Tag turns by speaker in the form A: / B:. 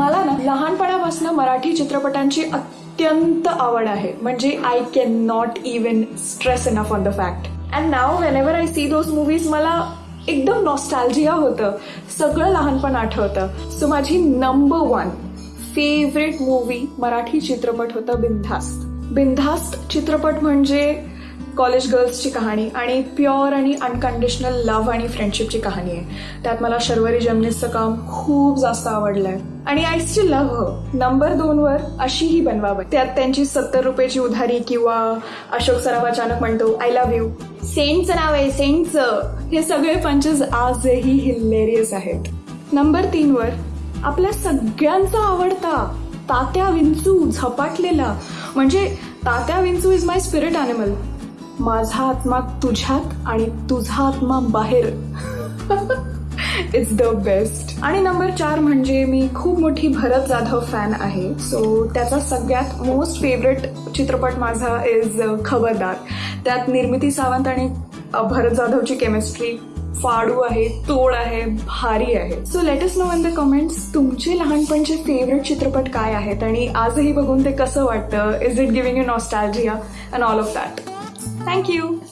A: मला लहानपणापासून मराठी चित्रपटांची अत्यंत आवड आहे. म्हणजे I can not even stress enough on the fact and now whenever I see those movies मला एकदम नॉस्टॅल्जिया होतं. सगळं लहानपण आठवतं. सो माझी number one favourite movie Marathi चित्रपट होता बिनधास्त. बिनधास्त चित्रपट म्हणजे कॉलेज गर्ल्सची कहाणी आणि प्युअर आणि अनकंडिशनल लव्ह आणि फ्रेंडशिपची कहाणी आहे. त्यात मला शर्वरी जमनीसचं काम खूप जास्त आवडलं आहे आणि आय स्टील लव्ह नंबर दोनवर अशीही बनवावं. त्यात त्यांची सत्तर रुपयाची उधारी किंवा अशोक सराफ अचानक म्हणतो आय लव्ह यू सेंटचं नाव आहे सेंटचं. हे सगळे पंचेस आजही हिलेरियस आहेत. नंबर तीनवर आपल्या सगळ्यांचा आवडता तात्या विंचू झपाटलेला. म्हणजे तात्या विंचू इज माय स्पिरिट ॲनिमल माझा आत्मा तुझ्यात आणि तुझा आत्मा बाहेर. इट्स द बेस्ट आणि नंबर चार म्हणजे मी खूप मोठी भरत जाधव फॅन आहे. सो त्याचा सगळ्यात मोस्ट फेवरेट चित्रपट माझा इज uh, खबरदार. त्यात निर्मिती सावंत आणि भरत जाधवची केमिस्ट्री फाडू आहे तोड आहे भारी आहे. So let us know in the comments तुमचे लहानपणचे फेवरेट चित्रपट काय आहेत आणि आजही बघून ते कसं वाटतं? Is it giving you nostalgia and all of that Thank you.